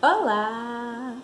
Olá!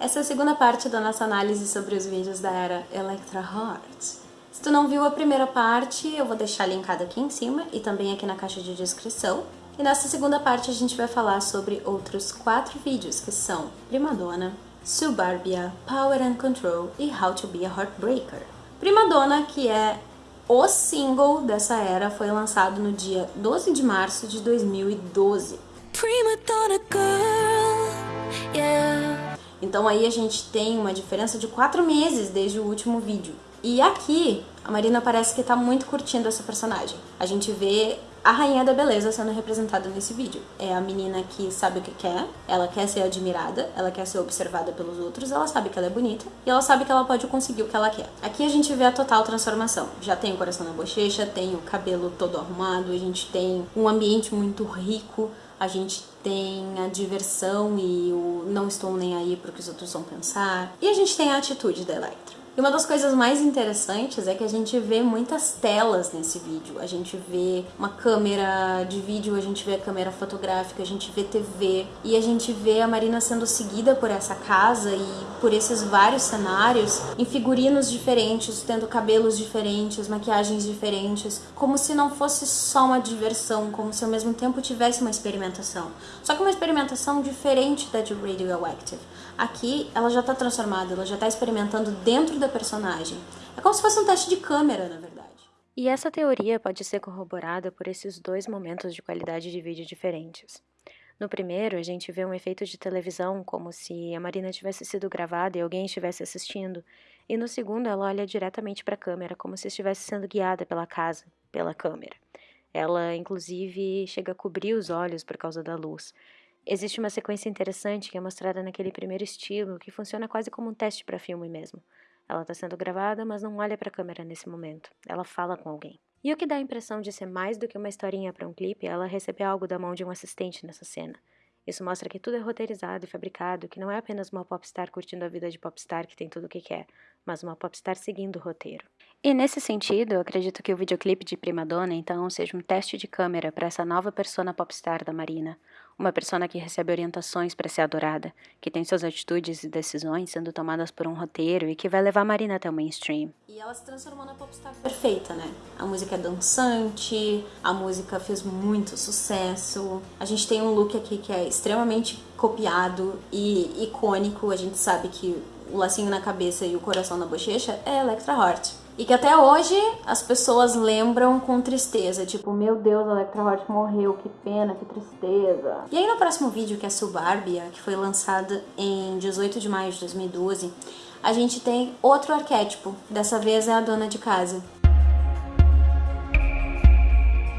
Essa é a segunda parte da nossa análise sobre os vídeos da era Electra Heart. Se tu não viu a primeira parte, eu vou deixar linkado aqui em cima e também aqui na caixa de descrição. E nessa segunda parte a gente vai falar sobre outros quatro vídeos que são Primadonna, Subarbia, Power and Control e How to be a Heartbreaker. Primadonna, que é o single dessa era, foi lançado no dia 12 de março de 2012. Girl, yeah. Então aí a gente tem uma diferença de quatro meses desde o último vídeo. E aqui, a Marina parece que tá muito curtindo essa personagem. A gente vê a rainha da beleza sendo representada nesse vídeo. É a menina que sabe o que quer, ela quer ser admirada, ela quer ser observada pelos outros, ela sabe que ela é bonita e ela sabe que ela pode conseguir o que ela quer. Aqui a gente vê a total transformação. Já tem o coração na bochecha, tem o cabelo todo arrumado, a gente tem um ambiente muito rico, a gente tem a diversão e o não estou nem aí porque os outros vão pensar. E a gente tem a atitude da Electra. E uma das coisas mais interessantes é que a gente vê muitas telas nesse vídeo. A gente vê uma câmera de vídeo, a gente vê a câmera fotográfica, a gente vê TV e a gente vê a Marina sendo seguida por essa casa e por esses vários cenários em figurinos diferentes, tendo cabelos diferentes, maquiagens diferentes, como se não fosse só uma diversão, como se ao mesmo tempo tivesse uma experimentação. Só que uma experimentação diferente da de Radioactive. Aqui ela já está transformada, ela já está experimentando dentro da personagem. É como se fosse um teste de câmera, na verdade. E essa teoria pode ser corroborada por esses dois momentos de qualidade de vídeo diferentes. No primeiro, a gente vê um efeito de televisão, como se a Marina tivesse sido gravada e alguém estivesse assistindo, e no segundo, ela olha diretamente para a câmera, como se estivesse sendo guiada pela casa, pela câmera. Ela, inclusive, chega a cobrir os olhos por causa da luz. Existe uma sequência interessante que é mostrada naquele primeiro estilo, que funciona quase como um teste para filme mesmo. Ela está sendo gravada, mas não olha para a câmera nesse momento. Ela fala com alguém. E o que dá a impressão de ser mais do que uma historinha para um clipe ela receber algo da mão de um assistente nessa cena. Isso mostra que tudo é roteirizado e fabricado, que não é apenas uma popstar curtindo a vida de popstar que tem tudo o que quer, mas uma popstar seguindo o roteiro. E nesse sentido, eu acredito que o videoclipe de Prima Donna, então, seja um teste de câmera para essa nova persona popstar da Marina, uma persona que recebe orientações para ser adorada, que tem suas atitudes e decisões sendo tomadas por um roteiro e que vai levar a Marina até o mainstream. E ela se transformou na popstar perfeita, né? A música é dançante, a música fez muito sucesso. A gente tem um look aqui que é extremamente copiado e icônico. A gente sabe que o lacinho na cabeça e o coração na bochecha é Electra Heart. E que até hoje as pessoas lembram com tristeza, tipo, meu Deus, a Electra Heart morreu, que pena, que tristeza. E aí no próximo vídeo, que é Subarbia, que foi lançada em 18 de maio de 2012, a gente tem outro arquétipo, dessa vez é a dona de casa.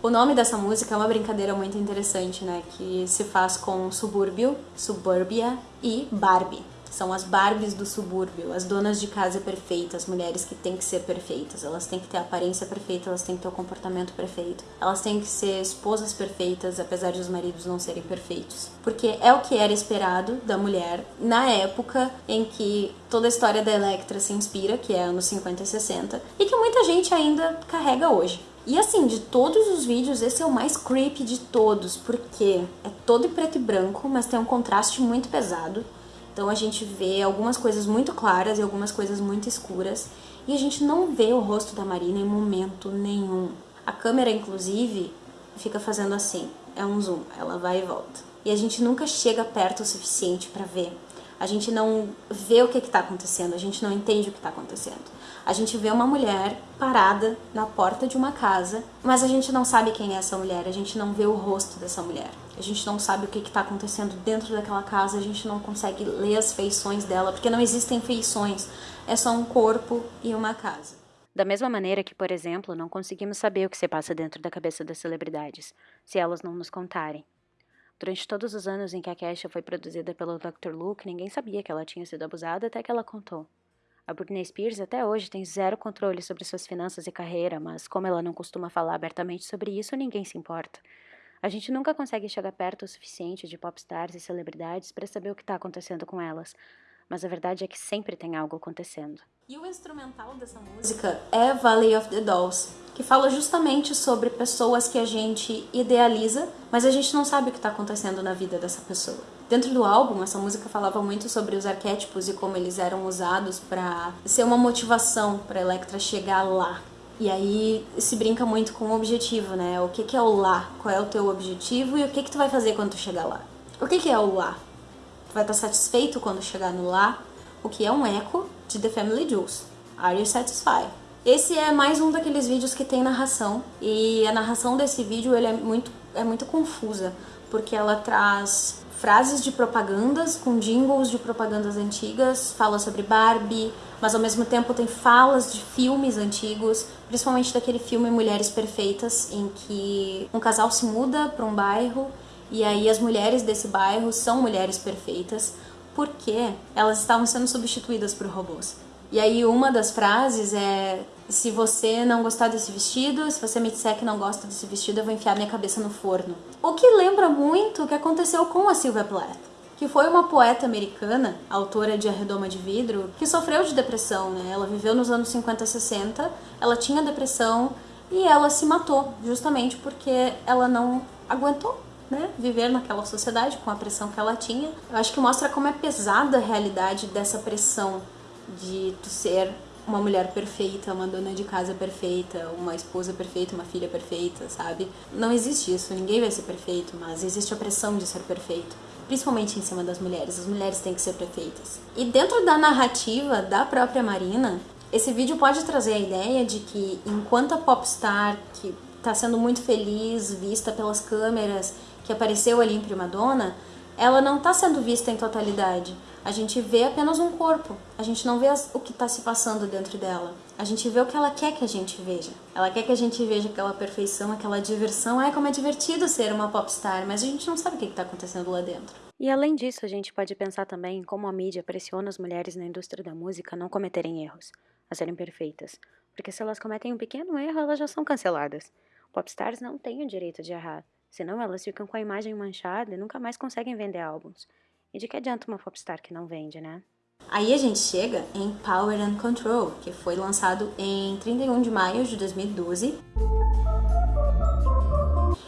O nome dessa música é uma brincadeira muito interessante, né, que se faz com subúrbio, suburbia e Barbie. São as Barbies do subúrbio, as donas de casa perfeitas, as mulheres que têm que ser perfeitas, elas têm que ter a aparência perfeita, elas têm que ter o comportamento perfeito, elas têm que ser esposas perfeitas, apesar de os maridos não serem perfeitos. Porque é o que era esperado da mulher na época em que toda a história da Electra se inspira, que é anos 50 e 60, e que muita gente ainda carrega hoje. E assim, de todos os vídeos, esse é o mais creepy de todos, porque é todo em preto e branco, mas tem um contraste muito pesado. Então a gente vê algumas coisas muito claras e algumas coisas muito escuras e a gente não vê o rosto da Marina em momento nenhum. A câmera, inclusive, fica fazendo assim, é um zoom, ela vai e volta. E a gente nunca chega perto o suficiente para ver. A gente não vê o que está acontecendo, a gente não entende o que está acontecendo. A gente vê uma mulher parada na porta de uma casa, mas a gente não sabe quem é essa mulher, a gente não vê o rosto dessa mulher. A gente não sabe o que está acontecendo dentro daquela casa, a gente não consegue ler as feições dela, porque não existem feições, é só um corpo e uma casa. Da mesma maneira que, por exemplo, não conseguimos saber o que se passa dentro da cabeça das celebridades, se elas não nos contarem. Durante todos os anos em que a Kesha foi produzida pelo Dr. Luke, ninguém sabia que ela tinha sido abusada até que ela contou. A Britney Spears até hoje tem zero controle sobre suas finanças e carreira, mas como ela não costuma falar abertamente sobre isso, ninguém se importa. A gente nunca consegue chegar perto o suficiente de popstars e celebridades para saber o que está acontecendo com elas, mas a verdade é que sempre tem algo acontecendo. E o instrumental dessa música é Valley of the Dolls, que fala justamente sobre pessoas que a gente idealiza, mas a gente não sabe o que está acontecendo na vida dessa pessoa. Dentro do álbum, essa música falava muito sobre os arquétipos e como eles eram usados para ser uma motivação para Electra chegar lá. E aí se brinca muito com o objetivo, né? O que, que é o lá? Qual é o teu objetivo e o que, que tu vai fazer quando tu chegar lá? O que, que é o lá? Tu vai estar satisfeito quando chegar no lá? O que é um eco de The Family Jewels. Are you satisfied? Esse é mais um daqueles vídeos que tem narração e a narração desse vídeo ele é muito é muito confusa porque ela traz frases de propagandas com jingles de propagandas antigas, fala sobre Barbie, mas ao mesmo tempo tem falas de filmes antigos, principalmente daquele filme Mulheres Perfeitas, em que um casal se muda para um bairro e aí as mulheres desse bairro são mulheres perfeitas porque elas estavam sendo substituídas por robôs. E aí uma das frases é se você não gostar desse vestido, se você me disser que não gosta desse vestido, eu vou enfiar minha cabeça no forno. O que lembra muito o que aconteceu com a Sylvia Plath, que foi uma poeta americana, autora de A Redoma de Vidro, que sofreu de depressão, né? Ela viveu nos anos 50 60, ela tinha depressão e ela se matou, justamente porque ela não aguentou né, viver naquela sociedade com a pressão que ela tinha. Eu acho que mostra como é pesada a realidade dessa pressão de tu ser uma mulher perfeita, uma dona de casa perfeita, uma esposa perfeita, uma filha perfeita, sabe? Não existe isso, ninguém vai ser perfeito, mas existe a pressão de ser perfeito, principalmente em cima das mulheres. As mulheres têm que ser perfeitas. E dentro da narrativa da própria Marina, esse vídeo pode trazer a ideia de que enquanto a popstar que está sendo muito feliz, vista pelas câmeras, que apareceu ali em Prima Donna, ela não está sendo vista em totalidade. A gente vê apenas um corpo, a gente não vê o que está se passando dentro dela. A gente vê o que ela quer que a gente veja. Ela quer que a gente veja aquela perfeição, aquela diversão. Ai, como é divertido ser uma popstar, mas a gente não sabe o que está acontecendo lá dentro. E além disso, a gente pode pensar também em como a mídia pressiona as mulheres na indústria da música a não cometerem erros, a serem perfeitas. Porque se elas cometem um pequeno erro, elas já são canceladas. Popstars não têm o direito de errar. Senão elas ficam com a imagem manchada e nunca mais conseguem vender álbuns. E de que adianta uma popstar que não vende, né? Aí a gente chega em Power and Control, que foi lançado em 31 de maio de 2012.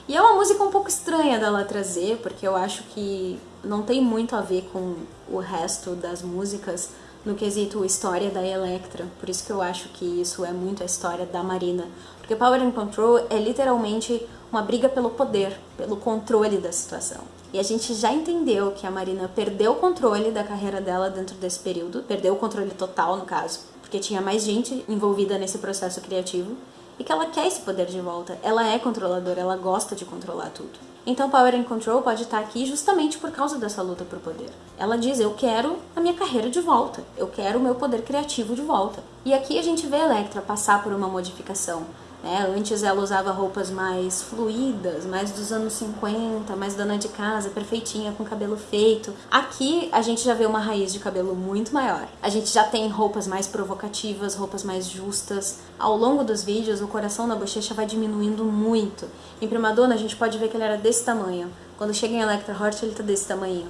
E é uma música um pouco estranha dela trazer, porque eu acho que não tem muito a ver com o resto das músicas no quesito história da Electra. Por isso que eu acho que isso é muito a história da Marina. Porque Power and Control é literalmente uma briga pelo poder, pelo controle da situação. E a gente já entendeu que a Marina perdeu o controle da carreira dela dentro desse período, perdeu o controle total no caso, porque tinha mais gente envolvida nesse processo criativo e que ela quer esse poder de volta. Ela é controladora, ela gosta de controlar tudo. Então Power and Control pode estar aqui justamente por causa dessa luta por poder. Ela diz: "Eu quero a minha carreira de volta. Eu quero o meu poder criativo de volta". E aqui a gente vê a Electra passar por uma modificação. Né? Antes ela usava roupas mais fluídas, mais dos anos 50, mais dona de casa, perfeitinha, com cabelo feito. Aqui a gente já vê uma raiz de cabelo muito maior. A gente já tem roupas mais provocativas, roupas mais justas. Ao longo dos vídeos, o coração na bochecha vai diminuindo muito. Em Primadonna a gente pode ver que ele era desse tamanho. Quando chega em Electra Hort ele tá desse tamanho.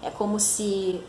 É como se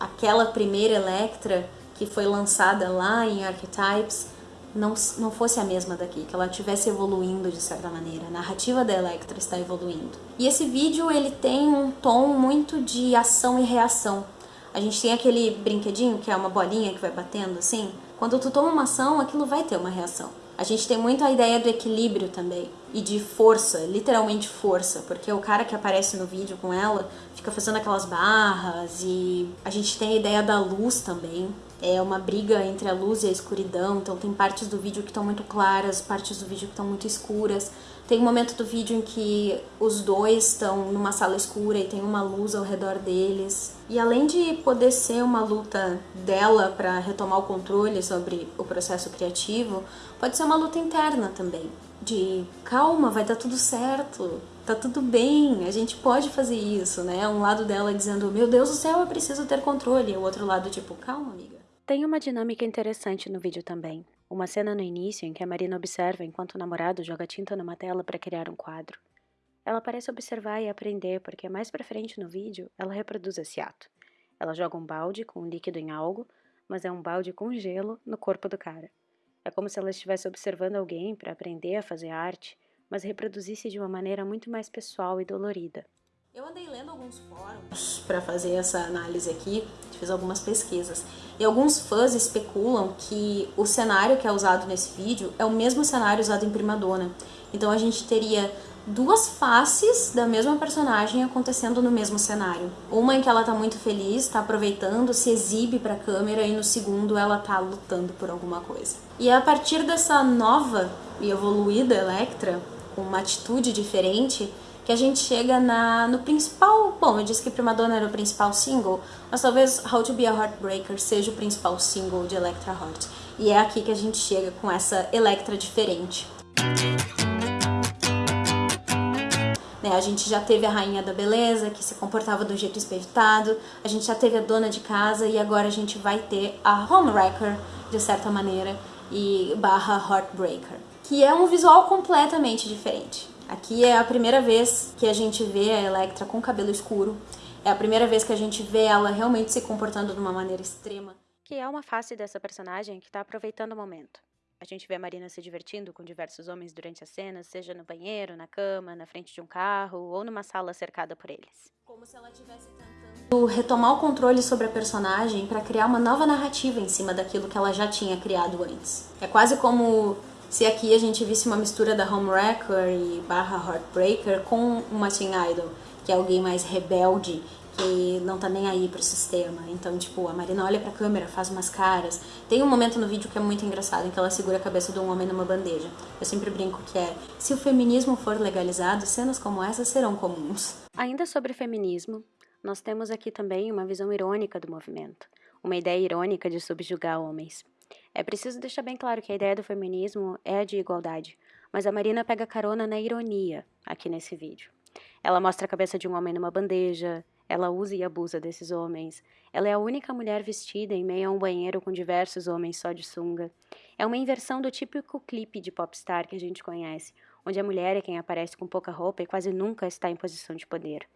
aquela primeira Electra que foi lançada lá em Archetypes não, não fosse a mesma daqui, que ela estivesse evoluindo de certa maneira. A narrativa da Electra está evoluindo. E esse vídeo ele tem um tom muito de ação e reação. A gente tem aquele brinquedinho que é uma bolinha que vai batendo assim. Quando tu toma uma ação, aquilo vai ter uma reação. A gente tem muito a ideia do equilíbrio também e de força, literalmente força, porque o cara que aparece no vídeo com ela fica fazendo aquelas barras e a gente tem a ideia da luz também, é uma briga entre a luz e a escuridão, então tem partes do vídeo que estão muito claras, partes do vídeo que estão muito escuras. Tem um momento do vídeo em que os dois estão numa sala escura e tem uma luz ao redor deles. E além de poder ser uma luta dela para retomar o controle sobre o processo criativo, pode ser uma luta interna também. De calma, vai dar tudo certo, tá tudo bem, a gente pode fazer isso, né? Um lado dela dizendo, meu Deus do céu, eu preciso ter controle, e o outro lado, tipo, calma, amiga tem uma dinâmica interessante no vídeo também. Uma cena no início em que a Marina observa enquanto o namorado joga tinta numa tela para criar um quadro. Ela parece observar e aprender porque mais pra frente no vídeo ela reproduz esse ato. Ela joga um balde com um líquido em algo, mas é um balde com gelo no corpo do cara. É como se ela estivesse observando alguém para aprender a fazer arte, mas reproduzisse de uma maneira muito mais pessoal e dolorida. Eu andei lendo alguns fóruns para fazer essa análise aqui, fiz algumas pesquisas. E alguns fãs especulam que o cenário que é usado nesse vídeo é o mesmo cenário usado em Prima Donna. Então a gente teria duas faces da mesma personagem acontecendo no mesmo cenário. Uma em que ela tá muito feliz, tá aproveitando, se exibe pra câmera e no segundo ela tá lutando por alguma coisa. E a partir dessa nova e evoluída Electra, com uma atitude diferente, que a gente chega na, no principal... Bom, eu disse que Prima Donna era o principal single, mas talvez How to Be a Heartbreaker seja o principal single de Electra Heart. E é aqui que a gente chega com essa Electra diferente. Né, a gente já teve a rainha da beleza, que se comportava do jeito espevitado, a gente já teve a dona de casa e agora a gente vai ter a homewrecker, de certa maneira, e barra heartbreaker, que é um visual completamente diferente. Aqui é a primeira vez que a gente vê a Electra com cabelo escuro. É a primeira vez que a gente vê ela realmente se comportando de uma maneira extrema. Que é uma face dessa personagem que está aproveitando o momento. A gente vê a Marina se divertindo com diversos homens durante as cenas, seja no banheiro, na cama, na frente de um carro ou numa sala cercada por eles. Como se ela estivesse tentando retomar o controle sobre a personagem para criar uma nova narrativa em cima daquilo que ela já tinha criado antes. É quase como se aqui a gente visse uma mistura da Homewrecker e barra Heartbreaker com uma Teen Idol, que é alguém mais rebelde, que não tá nem aí pro sistema. Então, tipo, a Marina olha pra câmera, faz umas caras. Tem um momento no vídeo que é muito engraçado, em que ela segura a cabeça de um homem numa bandeja. Eu sempre brinco que é, se o feminismo for legalizado, cenas como essa serão comuns. Ainda sobre feminismo, nós temos aqui também uma visão irônica do movimento. Uma ideia irônica de subjugar homens. É preciso deixar bem claro que a ideia do feminismo é a de igualdade, mas a Marina pega carona na ironia aqui nesse vídeo. Ela mostra a cabeça de um homem numa bandeja, ela usa e abusa desses homens. Ela é a única mulher vestida em meio a um banheiro com diversos homens só de sunga. É uma inversão do típico clipe de popstar que a gente conhece, onde a mulher é quem aparece com pouca roupa e quase nunca está em posição de poder.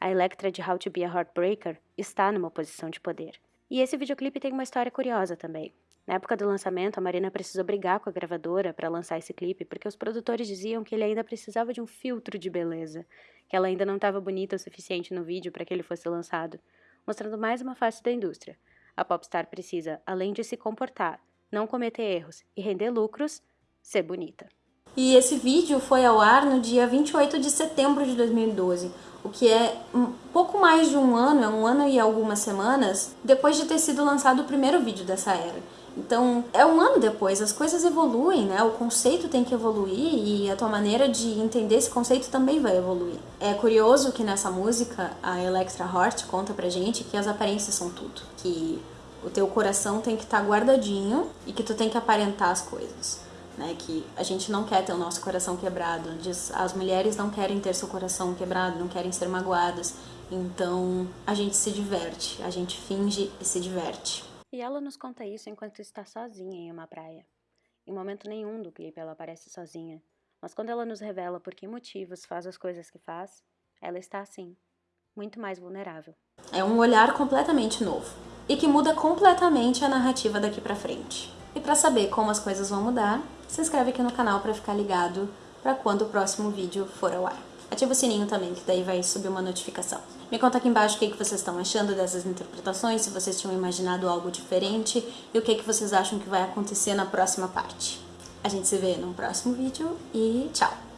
A Electra de How to Be a Heartbreaker está numa posição de poder. E esse videoclipe tem uma história curiosa também. Na época do lançamento, a Marina precisou brigar com a gravadora para lançar esse clipe, porque os produtores diziam que ele ainda precisava de um filtro de beleza, que ela ainda não estava bonita o suficiente no vídeo para que ele fosse lançado, mostrando mais uma face da indústria. A popstar precisa, além de se comportar, não cometer erros e render lucros, ser bonita. E esse vídeo foi ao ar no dia 28 de setembro de 2012, o que é um pouco mais de um ano, é um ano e algumas semanas, depois de ter sido lançado o primeiro vídeo dessa era. Então, é um ano depois, as coisas evoluem, né? O conceito tem que evoluir e a tua maneira de entender esse conceito também vai evoluir. É curioso que nessa música a Electra Heart conta pra gente que as aparências são tudo, que o teu coração tem que estar tá guardadinho e que tu tem que aparentar as coisas. Né, que a gente não quer ter o nosso coração quebrado, as mulheres não querem ter seu coração quebrado, não querem ser magoadas, então a gente se diverte, a gente finge e se diverte. E ela nos conta isso enquanto está sozinha em uma praia. Em momento nenhum do clipe ela aparece sozinha, mas quando ela nos revela por que motivos faz as coisas que faz, ela está assim, muito mais vulnerável. É um olhar completamente novo e que muda completamente a narrativa daqui pra frente. E para saber como as coisas vão mudar, se inscreve aqui no canal para ficar ligado para quando o próximo vídeo for ao ar. Ativa o sininho também, que daí vai subir uma notificação. Me conta aqui embaixo o que, que vocês estão achando dessas interpretações, se vocês tinham imaginado algo diferente e o que, que vocês acham que vai acontecer na próxima parte. A gente se vê no próximo vídeo e tchau!